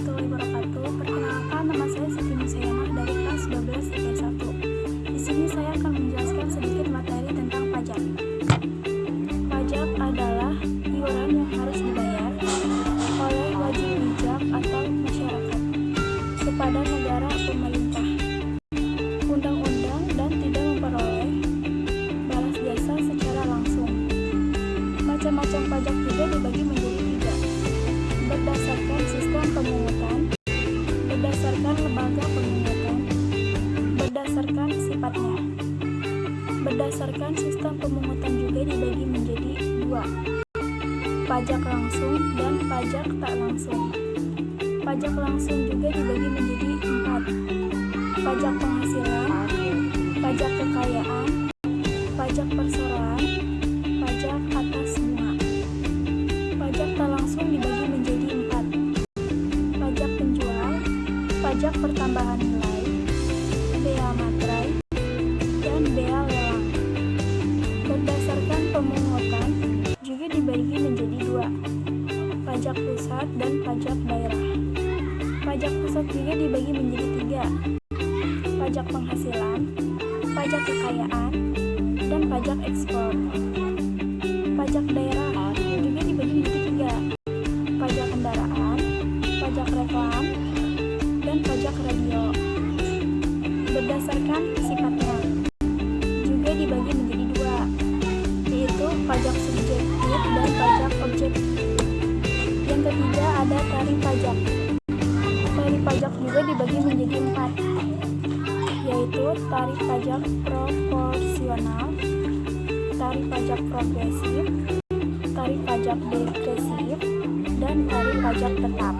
warahmatullahi wabarakatuh. Perkenalkan nama saya Siti Musayana dari kelas 12 IPS 1. Di sini saya akan menjelaskan sedikit materi tentang pajak. Pajak adalah iuran yang harus dibayar oleh wajib pajak atau masyarakat kepada negara pemerintah, undang-undang dan tidak memperoleh balas jasa secara langsung. Macam-macam pajak juga dibagi menjadi pemungutan, berdasarkan sifatnya. Berdasarkan sistem pemungutan juga dibagi menjadi dua, pajak langsung dan pajak tak langsung. Pajak langsung juga dibagi menjadi empat, pajak penghasilan, pajak pertambahan nilai, bea materai, dan bea lelang. Berdasarkan pemungutan juga dibagi menjadi dua, pajak pusat dan pajak daerah. Pajak pusat juga dibagi menjadi tiga, pajak penghasilan, pajak kekayaan, dan pajak ekspor. Pajak daerah juga dibagi menjadi tiga, pajak kendaraan, pajak reklam, Berdasarkan sifatnya, juga dibagi menjadi dua, yaitu pajak subjektif dan pajak objektif. Yang ketiga ada tarif pajak. Tarif pajak juga dibagi menjadi empat, yaitu tarif pajak proporsional, tarif pajak progresif, tarif pajak degresif, dan tarif pajak tetap.